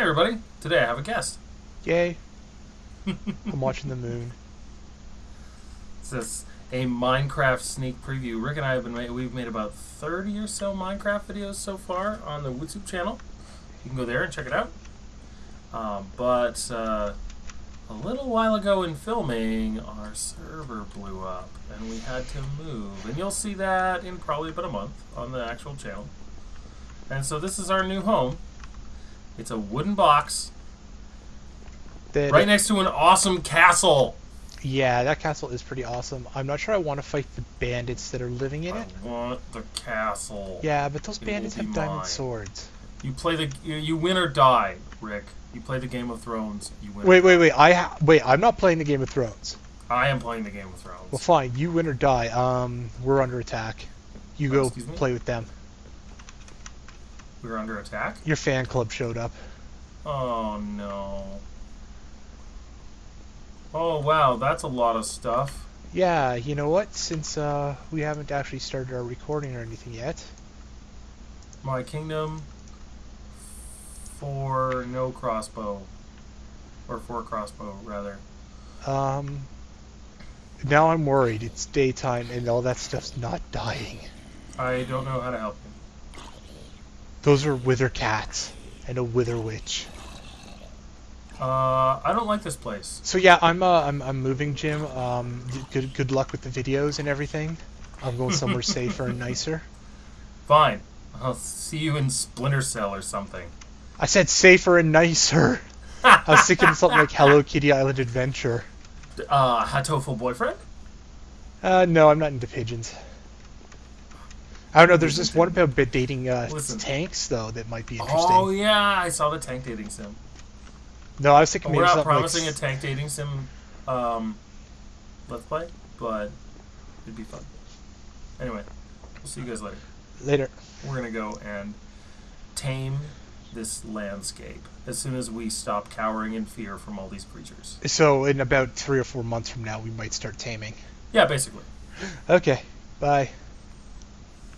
everybody. Today I have a guest. Yay. I'm watching the moon. This is a Minecraft sneak preview. Rick and I have been ma- we've made about 30 or so Minecraft videos so far on the WootSoup channel. You can go there and check it out. Um, but uh, a little while ago in filming, our server blew up and we had to move. And you'll see that in probably about a month on the actual channel. And so this is our new home. It's a wooden box right next to an awesome castle. yeah, that castle is pretty awesome. I'm not sure I want to fight the bandits that are living in I it. I want the castle. Yeah, but those It bandits have diamond mine. swords. You play the you, win or die, Rick. You play the Game of Thrones. You win. or Wait, die. wait, wait. I ha- wait. I'm not playing the Game of Thrones. I am playing the Game of Thrones. Well, fine. You win or die. Um, we're under attack. You Oh, go excuse me? play with them. We're under attack. Your fan club showed up. Oh no. Oh wow, that's a lot of stuff. Yeah, you know what? Since uh, we haven't actually started our recording or anything yet, My kingdom for no crossbow, or for crossbow rather. um, now I'm worried. It's daytime and all that stuff's not dying. I don't know how to help you. Those are wither cats and a wither witch. Uh, I don't like this place. So yeah, I'm uh, I'm I'm moving, Jim. Um, good good luck with the videos and everything. I'm going somewhere safer and nicer. Fine. I'll see you in Splinter Cell or something. I said safer and nicer. I was thinking something like Hello Kitty Island Adventure. uh, Hatoful boyfriend? Uh, no, I'm not into pigeons. I don't know. There's this one about bit dating uh, tanks though that might be interesting. Oh yeah, I saw the tank dating sim. No, I was thinking We're not promising like a tank dating sim um, let's play, but it'd be fun. Anyway, we'll see you guys later. later. We're gonna go and tame this landscape as soon as we stop cowering in fear from all these creatures. So in about three or four months from now, we might start taming. Yeah, basically. Okay. Bye.